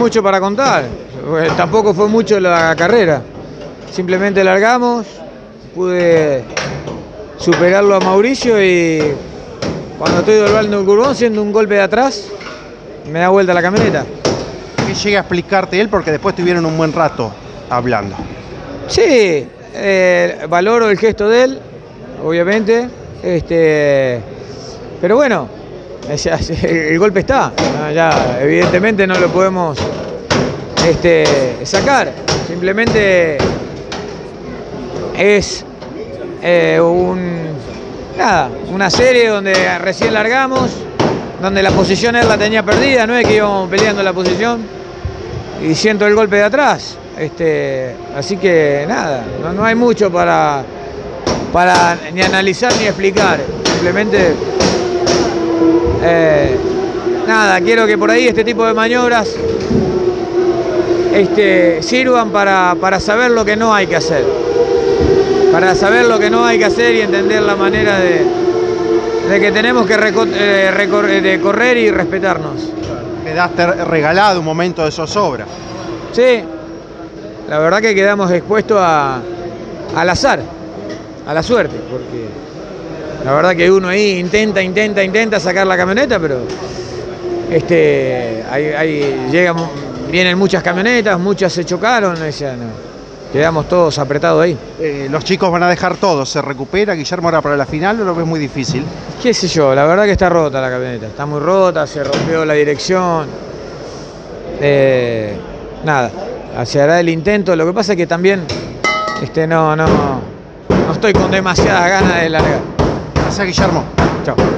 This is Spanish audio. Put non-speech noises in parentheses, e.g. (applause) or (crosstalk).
mucho para contar. Eh, Tampoco fue mucho la carrera. Simplemente largamos, pude superarlo a Mauricio y cuando estoy doblando el curbón, siendo un golpe de atrás, me da vuelta la camioneta. Que llegue a explicarte él porque después tuvieron un buen rato hablando. Sí, eh, valoro el gesto de él, obviamente. Este, pero bueno, (laughs) el golpe está. ¿no? Ya, evidentemente no lo podemos este, sacar. Simplemente es eh, un, nada, una serie donde recién largamos, donde la posición él la tenía perdida, no es que íbamos peleando la posición y siento el golpe de atrás. Este, así que nada, no, no hay mucho para, para ni analizar ni explicar. Simplemente eh, nada, quiero que por ahí este tipo de maniobras este, sirvan para, para saber lo que no hay que hacer. Para saber lo que no hay que hacer y entender la manera de, de que tenemos que eh, recor- eh, de correr y respetarnos. Quedaste regalado un momento de zozobra. Sí, la verdad que quedamos expuestos a, al azar, a la suerte, porque la verdad que uno ahí intenta, intenta, intenta sacar la camioneta, pero este, ahí, ahí llegan, vienen muchas camionetas, muchas se chocaron, o sea, no, quedamos todos apretados ahí. Eh, los chicos van a dejar todo. ¿Se recupera Guillermo ahora para la final o lo ves muy difícil? qué sé yo, la verdad que está rota la camioneta, está muy rota, se rompió la dirección. Eh, nada, se hará el intento, lo que pasa es que también este, no, no, no estoy con demasiadas ganas de largar. Gracias, Guillermo. Chao.